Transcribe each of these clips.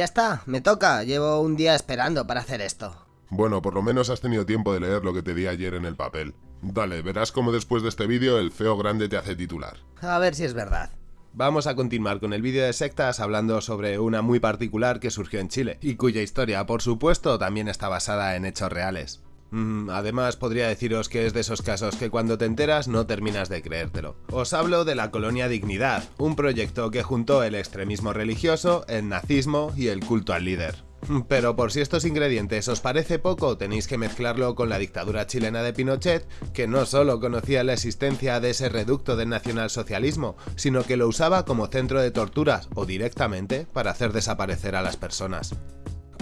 Ya está, me toca. Llevo un día esperando para hacer esto. Bueno, por lo menos has tenido tiempo de leer lo que te di ayer en el papel. Dale, verás cómo después de este vídeo el feo grande te hace titular. A ver si es verdad. Vamos a continuar con el vídeo de sectas hablando sobre una muy particular que surgió en Chile, y cuya historia, por supuesto, también está basada en hechos reales. Mm, además, podría deciros que es de esos casos que cuando te enteras no terminas de creértelo. Os hablo de la Colonia Dignidad, un proyecto que juntó el extremismo religioso, el nazismo y el culto al líder. Pero por si estos ingredientes os parece poco, tenéis que mezclarlo con la dictadura chilena de Pinochet, que no solo conocía la existencia de ese reducto del nacionalsocialismo, sino que lo usaba como centro de torturas o directamente para hacer desaparecer a las personas.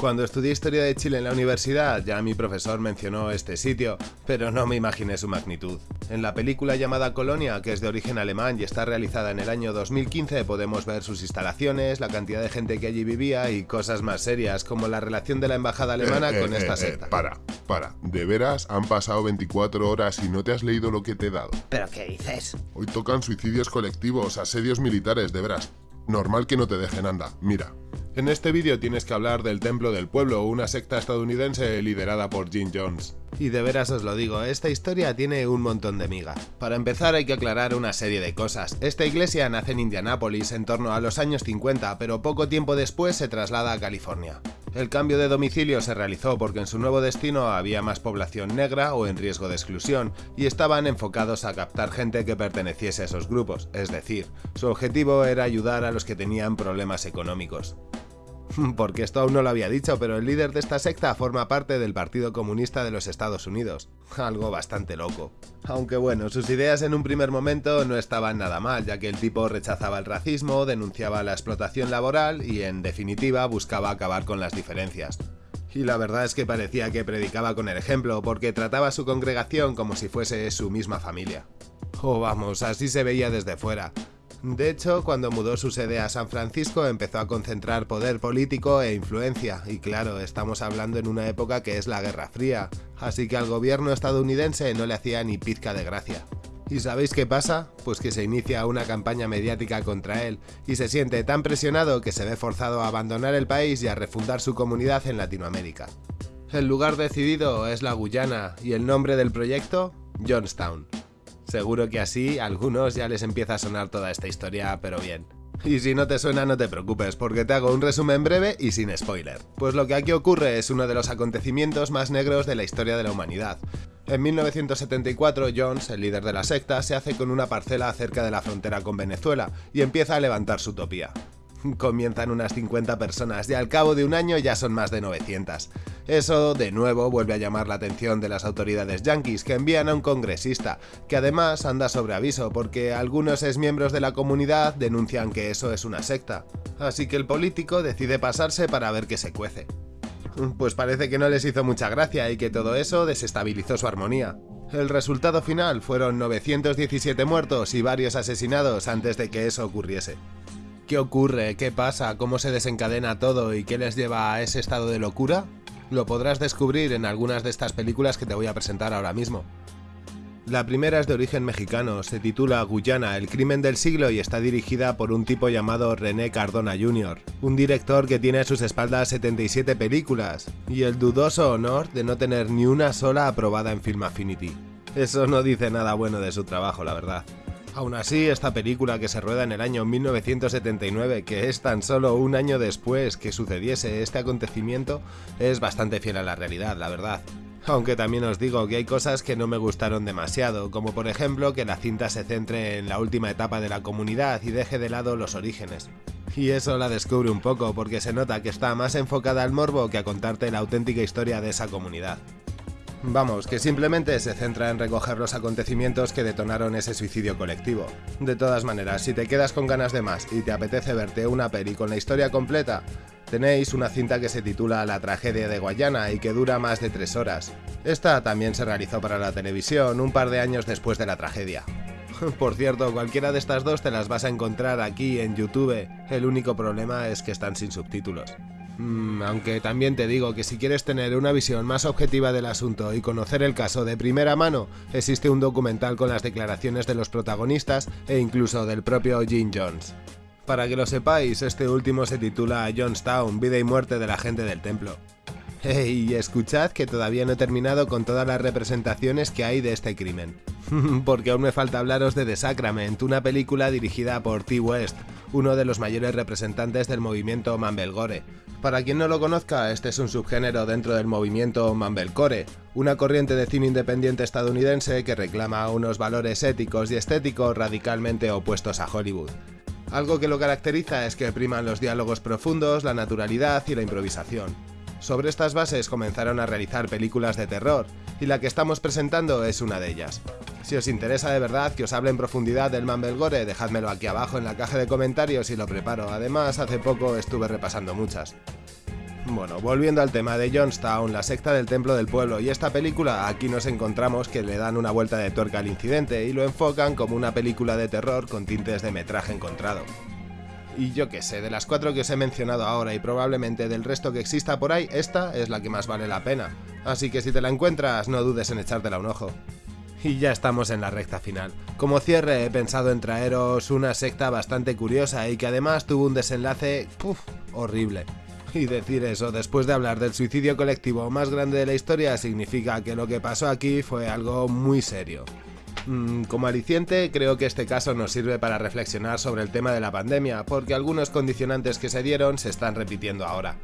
Cuando estudié Historia de Chile en la universidad, ya mi profesor mencionó este sitio, pero no me imaginé su magnitud. En la película llamada Colonia, que es de origen alemán y está realizada en el año 2015, podemos ver sus instalaciones, la cantidad de gente que allí vivía y cosas más serias, como la relación de la embajada alemana Eh, con eh, esta eh, secta. para, para. ¿De veras han pasado 24 horas y no te has leído lo que te he dado? ¿Pero qué dices? Hoy tocan suicidios colectivos, asedios militares, de veras. Normal que no te dejen, anda. Mira. En este vídeo tienes que hablar del Templo del Pueblo, una secta estadounidense liderada por Jim Jones. Y de veras os lo digo, esta historia tiene un montón de miga. Para empezar hay que aclarar una serie de cosas. Esta iglesia nace en Indianápolis en torno a los años 50, pero poco tiempo después se traslada a California. El cambio de domicilio se realizó porque en su nuevo destino había más población negra o en riesgo de exclusión, y estaban enfocados a captar gente que perteneciese a esos grupos, es decir, su objetivo era ayudar a los que tenían problemas económicos. Porque esto aún no lo había dicho, pero el líder de esta secta forma parte del Partido Comunista de los Estados Unidos. Algo bastante loco. Aunque bueno, sus ideas en un primer momento no estaban nada mal, ya que el tipo rechazaba el racismo, denunciaba la explotación laboral y en definitiva buscaba acabar con las diferencias. Y la verdad es que parecía que predicaba con el ejemplo, porque trataba a su congregación como si fuese su misma familia. Oh vamos, así se veía desde fuera. De hecho, cuando mudó su sede a San Francisco empezó a concentrar poder político e influencia, y claro, estamos hablando en una época que es la Guerra Fría, así que al gobierno estadounidense no le hacía ni pizca de gracia. ¿Y sabéis qué pasa? Pues que se inicia una campaña mediática contra él, y se siente tan presionado que se ve forzado a abandonar el país y a refundar su comunidad en Latinoamérica. El lugar decidido es la Guyana, y el nombre del proyecto, Johnstown. Seguro que así a algunos ya les empieza a sonar toda esta historia, pero bien. Y si no te suena no te preocupes, porque te hago un resumen breve y sin spoiler. Pues lo que aquí ocurre es uno de los acontecimientos más negros de la historia de la humanidad. En 1974, Jones, el líder de la secta, se hace con una parcela cerca de la frontera con Venezuela y empieza a levantar su utopía. Comienzan unas 50 personas y al cabo de un año ya son más de 900. Eso, de nuevo, vuelve a llamar la atención de las autoridades yanquis que envían a un congresista, que además anda sobre aviso porque algunos exmiembros de la comunidad denuncian que eso es una secta. Así que el político decide pasarse para ver qué se cuece. Pues parece que no les hizo mucha gracia y que todo eso desestabilizó su armonía. El resultado final fueron 917 muertos y varios asesinados antes de que eso ocurriese. ¿Qué ocurre? ¿Qué pasa? ¿Cómo se desencadena todo y qué les lleva a ese estado de locura? Lo podrás descubrir en algunas de estas películas que te voy a presentar ahora mismo. La primera es de origen mexicano, se titula Guyana, el crimen del siglo y está dirigida por un tipo llamado René Cardona Jr., un director que tiene a sus espaldas 77 películas y el dudoso honor de no tener ni una sola aprobada en Film Affinity. Eso no dice nada bueno de su trabajo, la verdad. Aún así, esta película que se rueda en el año 1979, que es tan solo un año después que sucediese este acontecimiento, es bastante fiel a la realidad, la verdad. Aunque también os digo que hay cosas que no me gustaron demasiado, como por ejemplo que la cinta se centre en la última etapa de la comunidad y deje de lado los orígenes. Y eso la descubre un poco porque se nota que está más enfocada al morbo que a contarte la auténtica historia de esa comunidad. Vamos, que simplemente se centra en recoger los acontecimientos que detonaron ese suicidio colectivo. De todas maneras, si te quedas con ganas de más y te apetece verte una peli con la historia completa, tenéis una cinta que se titula La tragedia de Guayana y que dura más de 3 horas. Esta también se realizó para la televisión un par de años después de la tragedia. Por cierto, cualquiera de estas dos te las vas a encontrar aquí en YouTube, el único problema es que están sin subtítulos. Mm, aunque también te digo que si quieres tener una visión más objetiva del asunto y conocer el caso de primera mano, existe un documental con las declaraciones de los protagonistas e incluso del propio Jim Jones. Para que lo sepáis, este último se titula Johnstown, vida y muerte de la gente del templo. Hey, escuchad que todavía no he terminado con todas las representaciones que hay de este crimen. Porque aún me falta hablaros de The Sacrament, una película dirigida por T. West, uno de los mayores representantes del movimiento Mumblecore. Para quien no lo conozca, este es un subgénero dentro del movimiento Mumblecore, una corriente de cine independiente estadounidense que reclama unos valores éticos y estéticos radicalmente opuestos a Hollywood. Algo que lo caracteriza es que priman los diálogos profundos, la naturalidad y la improvisación. Sobre estas bases comenzaron a realizar películas de terror, y la que estamos presentando es una de ellas. Si os interesa de verdad que os hable en profundidad del Mumblegore, dejádmelo aquí abajo en la caja de comentarios y lo preparo, además hace poco estuve repasando muchas. Bueno, volviendo al tema de Johnstown, la secta del templo del pueblo y esta película, aquí nos encontramos que le dan una vuelta de tuerca al incidente y lo enfocan como una película de terror con tintes de metraje encontrado. Y yo qué sé, de las cuatro que os he mencionado ahora y probablemente del resto que exista por ahí, esta es la que más vale la pena. Así que si te la encuentras, no dudes en echártela un ojo. Y ya estamos en la recta final. Como cierre he pensado en traeros una secta bastante curiosa y que además tuvo un desenlace... Horrible. Y decir eso después de hablar del suicidio colectivo más grande de la historia significa que lo que pasó aquí fue algo muy serio. Mm, como aliciente, creo que este caso nos sirve para reflexionar sobre el tema de la pandemia, porque algunos condicionantes que se dieron se están repitiendo ahora.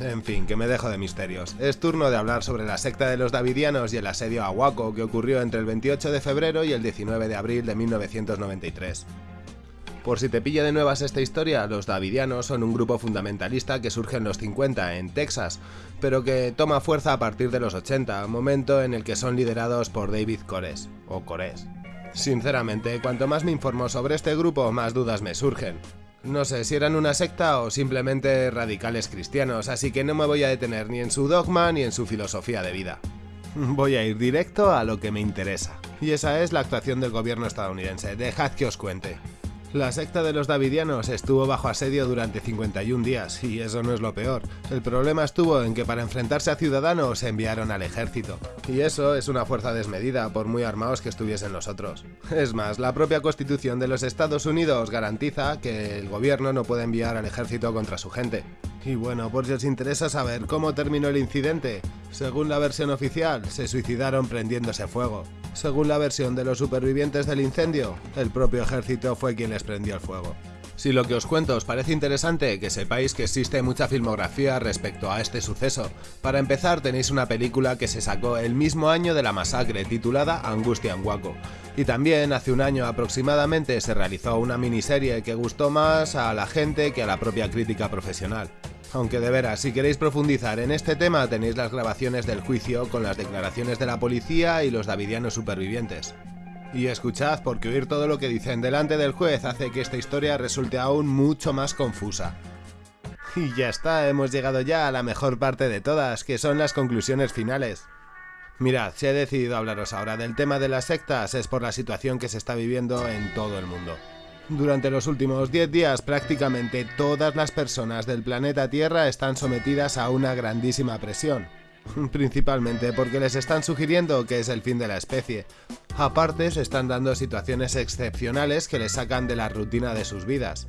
En fin, que me dejo de misterios. Es turno de hablar sobre la secta de los Davidianos y el asedio a Waco que ocurrió entre el 28 de febrero y el 19 de abril de 1993. Por si te pilla de nuevas esta historia, los Davidianos son un grupo fundamentalista que surge en los 50 en Texas, pero que toma fuerza a partir de los 80, momento en el que son liderados por David Cores, o Cores. Sinceramente, cuanto más me informo sobre este grupo, más dudas me surgen. No sé si eran una secta o simplemente radicales cristianos, así que no me voy a detener ni en su dogma ni en su filosofía de vida. Voy a ir directo a lo que me interesa. Y esa es la actuación del gobierno estadounidense. Dejad que os cuente. La secta de los Davidianos estuvo bajo asedio durante 51 días, y eso no es lo peor. El problema estuvo en que para enfrentarse a ciudadanos enviaron al ejército. Y eso es una fuerza desmedida, por muy armados que estuviesen los otros. Es más, la propia constitución de los Estados Unidos garantiza que el gobierno no puede enviar al ejército contra su gente. Y bueno, por si os interesa saber cómo terminó el incidente, según la versión oficial, se suicidaron prendiéndose fuego. Según la versión de los supervivientes del incendio, el propio ejército fue quien les prendió el fuego. Si lo que os cuento os parece interesante, que sepáis que existe mucha filmografía respecto a este suceso. Para empezar tenéis una película que se sacó el mismo año de la masacre titulada Angustia en Waco. Y también hace un año aproximadamente se realizó una miniserie que gustó más a la gente que a la propia crítica profesional. Aunque de veras, si queréis profundizar en este tema tenéis las grabaciones del juicio con las declaraciones de la policía y los davidianos supervivientes. Y escuchad, porque oír todo lo que dicen delante del juez hace que esta historia resulte aún mucho más confusa. Y ya está, hemos llegado ya a la mejor parte de todas, que son las conclusiones finales. Mirad, si he decidido hablaros ahora del tema de las sectas es por la situación que se está viviendo en todo el mundo. Durante los últimos 10 días prácticamente todas las personas del planeta Tierra están sometidas a una grandísima presión. Principalmente porque les están sugiriendo que es el fin de la especie. Aparte se están dando situaciones excepcionales que les sacan de la rutina de sus vidas.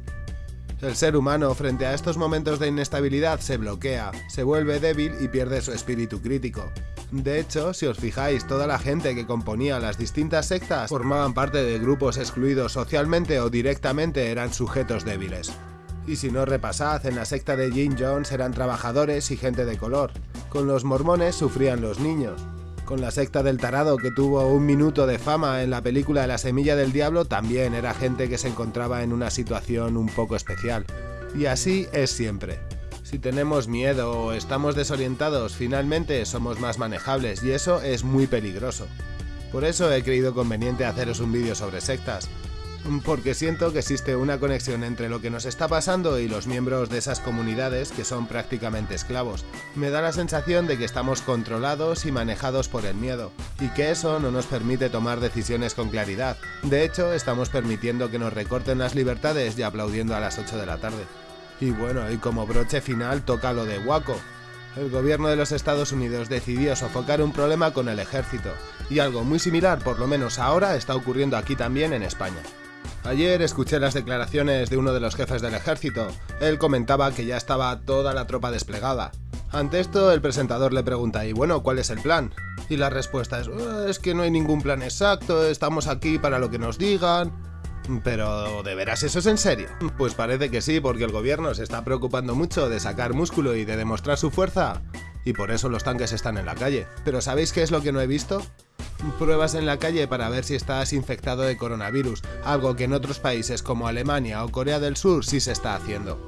El ser humano frente a estos momentos de inestabilidad se bloquea, se vuelve débil y pierde su espíritu crítico. De hecho, si os fijáis, toda la gente que componía las distintas sectas formaban parte de grupos excluidos socialmente o directamente eran sujetos débiles. Y si no repasad, en la secta de Jim Jones eran trabajadores y gente de color. Con los mormones sufrían los niños. Con la secta del tarado que tuvo un minuto de fama en la película La Semilla del Diablo también era gente que se encontraba en una situación un poco especial. Y así es siempre. Si tenemos miedo o estamos desorientados, finalmente somos más manejables y eso es muy peligroso. Por eso he creído conveniente haceros un vídeo sobre sectas, porque siento que existe una conexión entre lo que nos está pasando y los miembros de esas comunidades que son prácticamente esclavos. Me da la sensación de que estamos controlados y manejados por el miedo, y que eso no nos permite tomar decisiones con claridad. De hecho, estamos permitiendo que nos recorten las libertades y aplaudiendo a las 8 de la tarde. Y bueno, y como broche final toca lo de Waco. El gobierno de los Estados Unidos decidió sofocar un problema con el ejército, y algo muy similar, por lo menos ahora, está ocurriendo aquí también en España. Ayer escuché las declaraciones de uno de los jefes del ejército. Él comentaba que ya estaba toda la tropa desplegada. Ante esto, el presentador le pregunta, ¿y bueno, cuál es el plan? Y la respuesta es, "Eh, es que no hay ningún plan exacto, estamos aquí para lo que nos digan. Pero, ¿de veras eso es en serio? Pues parece que sí, porque el gobierno se está preocupando mucho de sacar músculo y de demostrar su fuerza. Y por eso los tanques están en la calle. Pero ¿sabéis qué es lo que no he visto? Pruebas en la calle para ver si estás infectado de coronavirus, algo que en otros países como Alemania o Corea del Sur sí se está haciendo.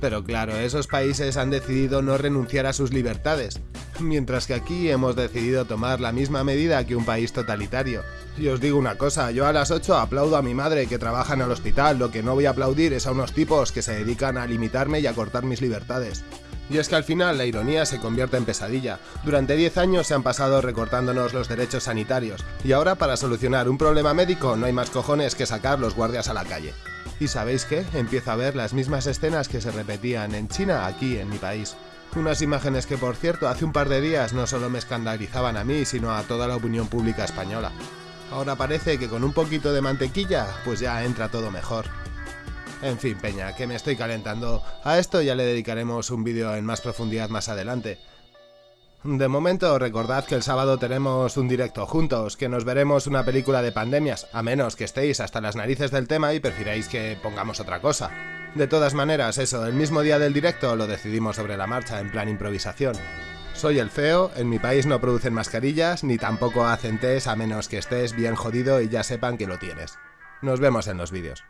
Pero claro, esos países han decidido no renunciar a sus libertades, mientras que aquí hemos decidido tomar la misma medida que un país totalitario. Y os digo una cosa, yo a las 8 aplaudo a mi madre que trabaja en el hospital, lo que no voy a aplaudir es a unos tipos que se dedican a limitarme y a cortar mis libertades. Y es que al final la ironía se convierte en pesadilla. Durante 10 años se han pasado recortándonos los derechos sanitarios, y ahora para solucionar un problema médico no hay más cojones que sacar los guardias a la calle. ¿Y sabéis qué? Empiezo a ver las mismas escenas que se repetían en China aquí en mi país. Unas imágenes que por cierto hace un par de días no solo me escandalizaban a mí, sino a toda la opinión pública española. Ahora parece que con un poquito de mantequilla, pues ya entra todo mejor. En fin, Peña, que me estoy calentando. A esto ya le dedicaremos un vídeo en más profundidad más adelante. De momento, recordad que el sábado tenemos un directo juntos, que nos veremos una película de pandemias, a menos que estéis hasta las narices del tema y prefiráis que pongamos otra cosa. De todas maneras, eso, el mismo día del directo lo decidimos sobre la marcha, en plan improvisación. Soy el feo, en mi país no producen mascarillas, ni tampoco hacen test a menos que estés bien jodido y ya sepan que lo tienes. Nos vemos en los vídeos.